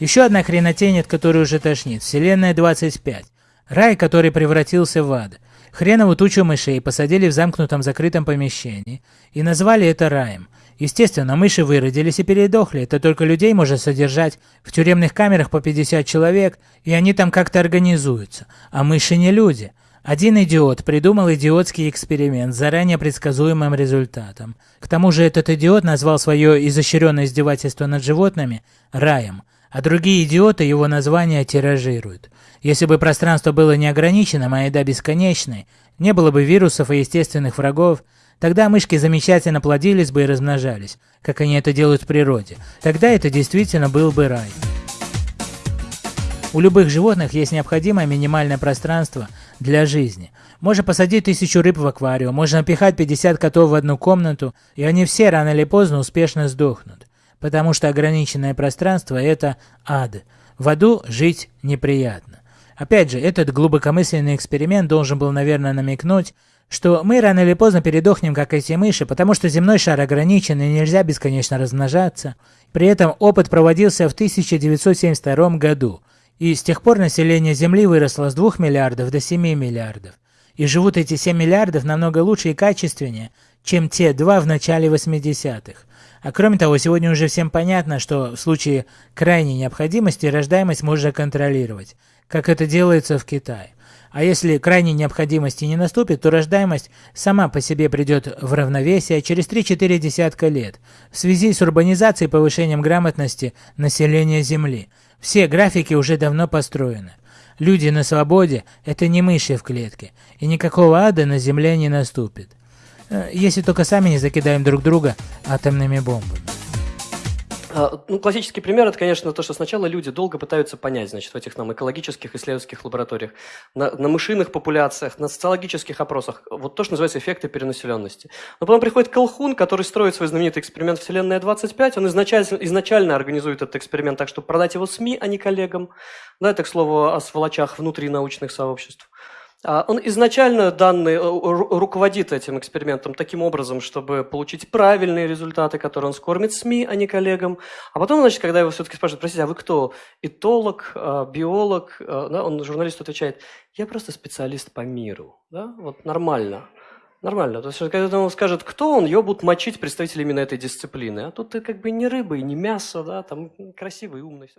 Еще одна хренотень, от которой уже тошнит. Вселенная 25. Рай, который превратился в ад. Хренову тучу мышей посадили в замкнутом закрытом помещении и назвали это раем. Естественно, мыши выродились и передохли, это только людей может содержать в тюремных камерах по 50 человек, и они там как-то организуются. А мыши не люди. Один идиот придумал идиотский эксперимент с заранее предсказуемым результатом. К тому же этот идиот назвал свое изощренное издевательство над животными раем, а другие идиоты его название тиражируют. Если бы пространство было неограниченным, а еда бесконечной, не было бы вирусов и естественных врагов, Тогда мышки замечательно плодились бы и размножались, как они это делают в природе. Тогда это действительно был бы рай. У любых животных есть необходимое минимальное пространство для жизни. Можно посадить тысячу рыб в аквариум, можно напихать 50 котов в одну комнату, и они все рано или поздно успешно сдохнут. Потому что ограниченное пространство – это ад. В аду жить неприятно. Опять же, этот глубокомысленный эксперимент должен был, наверное, намекнуть, что мы рано или поздно передохнем, как эти мыши, потому что земной шар ограничен и нельзя бесконечно размножаться. При этом опыт проводился в 1972 году, и с тех пор население Земли выросло с 2 миллиардов до 7 миллиардов. И живут эти 7 миллиардов намного лучше и качественнее, чем те два в начале 80-х. А кроме того, сегодня уже всем понятно, что в случае крайней необходимости рождаемость можно контролировать, как это делается в Китае. А если крайней необходимости не наступит, то рождаемость сама по себе придет в равновесие через 3-4 десятка лет в связи с урбанизацией и повышением грамотности населения Земли. Все графики уже давно построены. Люди на свободе – это не мыши в клетке, и никакого ада на Земле не наступит. Э, если только сами не закидаем друг друга атомными бомбами. А, ну, классический пример – это, конечно, то, что сначала люди долго пытаются понять, значит, в этих нам экологических исследовательских лабораториях, на, на мышиных популяциях, на социологических опросах, вот то, что называется эффекты перенаселенности. Но потом приходит Колхун, который строит свой знаменитый эксперимент «Вселенная-25», он изначально, изначально организует этот эксперимент так, чтобы продать его СМИ, а не коллегам. Да, это, к слову, о сволочах внутри научных сообществ. А, он изначально данный э, руководит этим экспериментом таким образом, чтобы получить правильные результаты, которые он скормит СМИ, а не коллегам. А потом, значит, когда его все-таки спрашивают, простите, а вы кто? Этолог, а, биолог? А, да, он журналист отвечает, я просто специалист по миру. Да? Вот нормально. Нормально. То есть, когда он скажет, кто он, его будут мочить представители именно этой дисциплины. А тут ты как бы не рыба и не мясо, да, там красивый, умный. Все.